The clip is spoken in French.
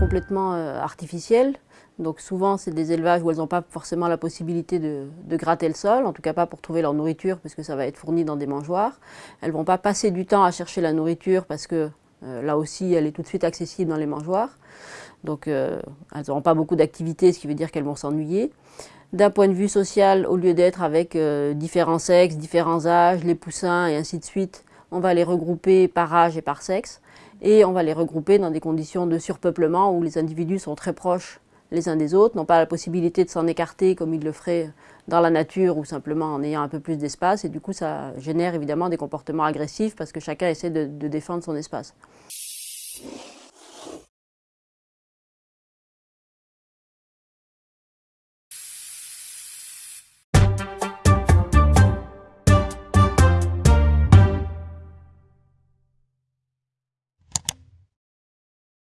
complètement artificielles. Donc souvent, c'est des élevages où elles n'ont pas forcément la possibilité de, gratter le sol, en tout cas pas pour trouver leur nourriture, puisque ça va être fourni dans des mangeoires. Elles ne vont pas passer du temps à chercher la nourriture, parce que là aussi, elle est tout de suite accessible dans les mangeoires. Donc elles n'auront pas beaucoup d'activité, ce qui veut dire qu'elles vont s'ennuyer. D'un point de vue social, au lieu d'être avec différents sexes, différents âges, les poussins et ainsi de suite, on va les regrouper par âge et par sexe et on va les regrouper dans des conditions de surpeuplement où les individus sont très proches les uns des autres, n'ont pas la possibilité de s'en écarter comme ils le feraient dans la nature ou simplement en ayant un peu plus d'espace et du coup ça génère évidemment des comportements agressifs parce que chacun essaie de, défendre son espace.